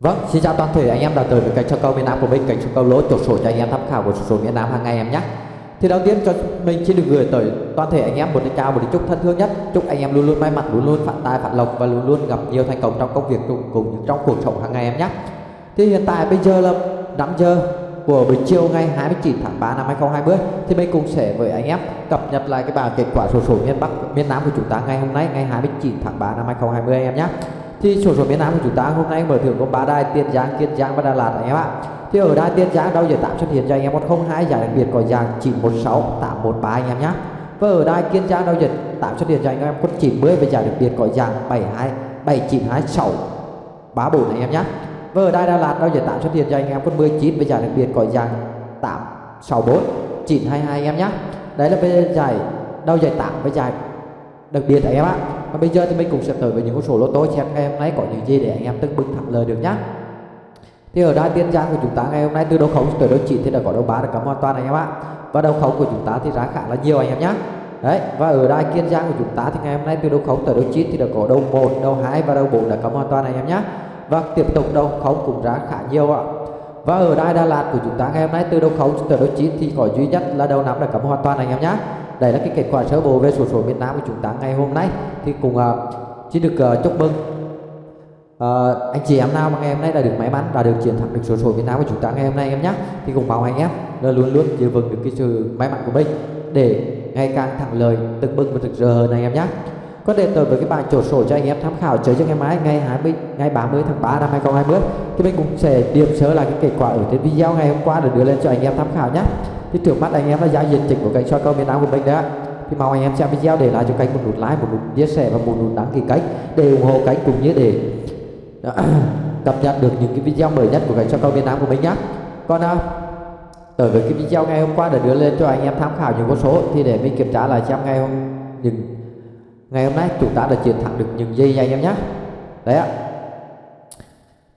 Vâng, xin chào toàn thể anh em đã tới với kênh cho câu miền Nam của mình, kênh cho câu lỗ chốt sổ cho anh em tham khảo của số miền Nam hàng ngày em nhé. Thì đầu tiên cho mình xin được gửi tới toàn thể anh em một lời chào, một lời chúc thân thương nhất. Chúc anh em luôn luôn may mắn, luôn luôn phát tài, phát lộc và luôn luôn gặp nhiều thành công trong công việc cùng, cùng trong cuộc sống hàng ngày em nhé. Thì hiện tại bây giờ là 5 giờ của buổi chiều ngày 29 tháng 3 năm 2020 thì mình cùng sẽ với anh em cập nhật lại cái bảng kết quả số số miền Bắc miền Nam của chúng ta ngày hôm nay ngày 29 tháng 3 năm 2020 anh em nhé thì sổ số miền Nam của chúng ta hôm nay mở thưởng có ba đài Tiền Giang, Kiên Giang và Đà Lạt anh em ạ. Thì ở đài Tiền Giang đâu giờ tạm xuất hiện cho anh em 102 giải đặc biệt có dạng 916 813 anh em nhé. Và ở đài Kiên Giang đâu giờ tạm xuất hiện cho anh em con 90 và giải đặc biệt có dạng 72 7926 34 anh em nhé. Và ở đài Đà Lạt đâu giờ tạm xuất hiện cho anh em con 19 và giải đặc biệt có dạng 864 922 anh em nhé. Đấy là về giải đâu giải tạm với giải đặc biệt anh em ạ và bây giờ thì mình cũng sẽ tới với những con số lô tô xem ngày hôm nay có những gì để anh em từng bước thẳng lời được nhá. Thì ở đai tiên giang của chúng ta ngày hôm nay từ đầu khống tới đầu chỉ thì đã có đầu ba đã cắm hoàn toàn anh em ạ. Và đầu khống của chúng ta thì giá khá là nhiều anh em nhé đấy, và ở đai kiên giang của chúng ta thì ngày hôm nay từ đầu khống tới đầu chín thì đã có đầu một, đầu hai và đầu bốn đã cắm hoàn toàn anh em nhé và tiếp tục đầu khống cũng giá khá nhiều ạ. Và ở đai Đà Lạt của chúng ta ngày hôm nay từ đầu khống tới đầu chín thì có duy nhất là đầu năm đã cắm hoàn toàn anh em nhé đây là cái kết quả sơ bộ về sổ số miền Nam của chúng ta ngày hôm nay. Thì cùng uh, à, xin được uh, chúc mừng. Uh, anh chị em nào mà ngày hôm nay đã được may mắn và được chiến thắng được sổ số miền Nam của chúng ta ngày hôm nay em nhé. Thì cùng mong anh em là luôn luôn giữ vững được cái sự may mắn của mình để ngày càng thẳng lời từng bước và thực giờ hơn anh em nhé. Có đề tới với cái bảng chỗ sổ cho anh em tham khảo chơi cho ngày mai ngày 20 ngày 30 tháng 3 năm 2020 thì mình cũng sẽ điểm sớ là cái kết quả ở trên video ngày hôm qua để đưa lên cho anh em tham khảo nhé thì trước mắt anh em là giao dịch chỉnh của kênh soi cầu miền Nam của mình đó thì mong anh em xem video để lại cho kênh một nút like một nút chia sẻ và một nút đăng ký kênh để ủng hộ kênh cũng như để à, cập nhật được những cái video mới nhất của kênh soi cầu miền Nam của mình nhé còn à, tới với cái video ngày hôm qua đã đưa lên cho anh em tham khảo những con số thì để mình kiểm tra lại xem ngày hôm những ngày hôm nay chúng ta đã chiến thắng được những gì anh em nhé đấy ạ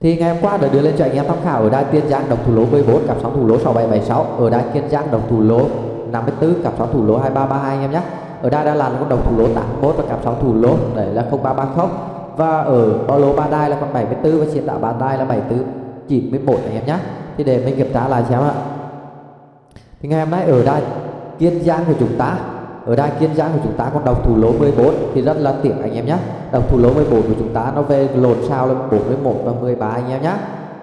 thì ngày hôm qua đã đưa lên cho anh em tham khảo ở đài Tiên Giang đồng thủ lỗ 14 cặp sóng thủ lỗ 6776 ở đài Kiên Giang đồng thủ lỗ 54 cặp sóng thủ lỗ 2332 anh em nhé. Ở đài đa Lạt là con đồng thủ lỗ 81 và cặp sóng thủ lỗ đấy là 0330 và ở bao lô ba đai là con 74 và chiến đạo ba đai là 74 91 anh em nhé. Thì để mình kiểm tra lại xem ạ. Thì ngày hôm nay ở đài Kiên Giang của chúng ta ở đài Kiên Giang của chúng ta còn đọc thủ lỗ 14 thì rất là tiện anh em nhé. Đọc thủ lỗ 14 của chúng ta nó về lộn sao là 41 và 13 anh em nhé.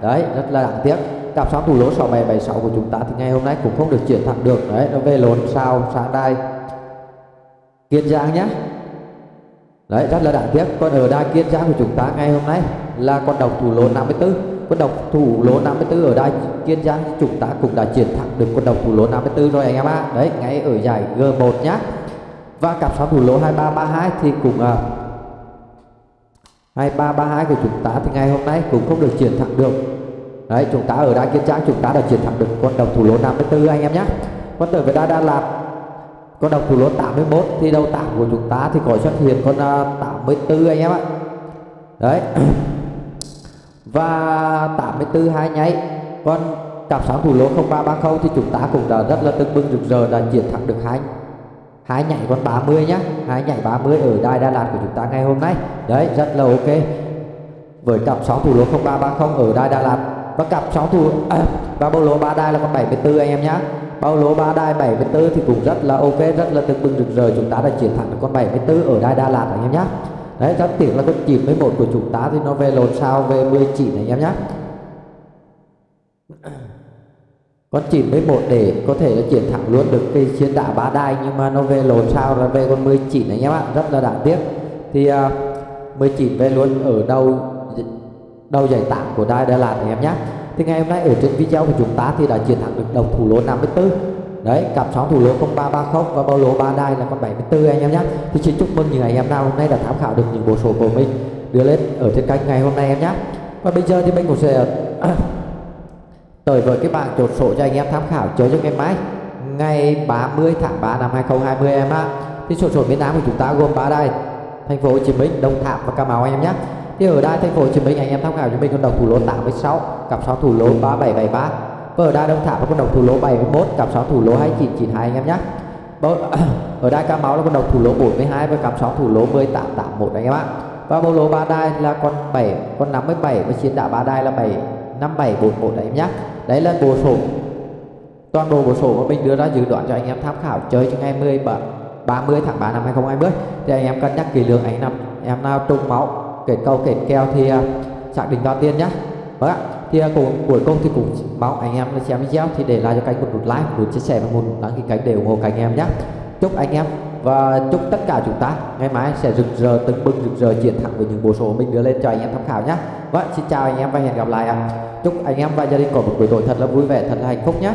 Đấy, rất là đáng tiếc. Cặp sóng thủ lỗ 6776 của chúng ta thì ngày hôm nay cũng không được chuyển thẳng được. Đấy, nó về lộn sao sang đài Kiên Giang nhé. Đấy, rất là đáng tiếc. Còn ở đài Kiên Giang của chúng ta ngày hôm nay là con đọc thủ lỗ 54 quân độc thủ lỗ 54 ở đây. Kiên Giang chúng ta cũng đã chiến thắng được quân độc thủ lỗ 54 rồi anh em ạ. À. đấy ngay ở giải G1 nhá. Và cặp sóng thủ lỗ 2332 thì cũng à, 2332 của chúng ta thì ngày hôm nay cũng không được chiến thắng được. Đấy chúng ta ở đai Kiên Giang chúng ta đã chiến thắng được con độc thủ lỗ 54 anh em nhé còn tới với đa đa lạp con đồng thủ lỗ 81 thì đầu tảng của chúng ta thì có xuất hiện con à, uh, 84 anh em ạ. Đấy. và 84 hai nháy. Còn cặp sáng thủ lỗ 0330 thì chúng ta cũng đã rất là tưng bừng rực rỡ đã chiến thắng được hai hai nhảy con 30 nhá. Hai nhảy 30 ở đài Đà Lạt của chúng ta ngày hôm nay. Đấy rất là ok. Với cặp sóng thủ lỗ 0330 ở đài Đà Lạt. Và cặp sóng thủ à, và bao lỗ ba đai là con 74 anh em nhá. Bao lỗ ba đai 74 thì cũng rất là ok rất là tưng bừng rực rỡ. Chúng ta đã chiến thắng được con 74 ở đài Đà Lạt anh em nhá đấy chắc tiếc là con 91 của chúng ta thì nó về lồn sao về 19 này anh em nhé con 91 để có thể là chiến thẳng luôn được cái chiến đả bá đai nhưng mà nó về lồn sao là về con 19 này anh em ạ rất là đáng tiếc. Thì à, uh, 19 về luôn ở đầu đầu giải tảng của đai Đà Lạt anh em nhé thì ngày hôm nay ở trên video của chúng ta thì đã chiến thắng được đồng thủ lỗ 54 đấy, cặp sóng thủ lỗ 0330 và bao lỗ ba đai là con 74 anh em nhé thì xin chúc mừng những anh em nào hôm nay đã tham khảo được những bộ số của mình đưa lên ở trên kênh ngày hôm nay em nhé và bây giờ thì mình cũng sẽ, tới với cái bảng chốt số cho anh em tham khảo chơi cho ngày mai. Ngày 30 tháng 3 năm 2020 em ạ. Thì sổ số miền Nam của chúng ta gồm ba đài, thành phố Hồ Chí Minh, Đồng Tháp và Cà Mau anh em nhé thì ở đài thành phố Hồ Chí Minh anh em tham khảo cho mình con đồng thủ lỗ 86 cặp sóng thủ lỗ 3773 và ở đai Đông Tháp là con đồng thủ lỗ 71 cặp sóng thủ lỗ 2992 anh em nhé. Ở đai Cà Mau là con đồng thủ lỗ 42 và cặp sóng thủ lỗ 1881 anh em ạ. Và bộ lỗ ba đai là con 7 con 57 và chiến đá ba đai là 7 5741 đấy em nhé. Đấy là bộ sổ. Toàn bộ bộ sổ mà mình đưa ra dự đoán cho anh em tham khảo chơi cho ngày 17 30 tháng 3 năm 2020 thì anh em cân nhắc kỹ lưỡng, anh em em nào trùng máu, kết câu kết kèo thì à, xác định vào tiền nhé. Vâng ạ thì uh, cuối cùng thì cũng mong anh em xem video thì để lại cho kênh một nút like một nút chia sẻ và một đăng ký kênh để ủng hộ kênh em nhé. Chúc anh em và chúc tất cả chúng ta ngày mai sẽ rực rỡ từng bừng rực rỡ chiến thắng với những bộ số mình đưa lên cho anh em tham khảo nhé. Vâng xin chào anh em và hẹn gặp lại ạ. Chúc anh em và gia đình có một buổi tối thật là vui vẻ thật là hạnh phúc nhé.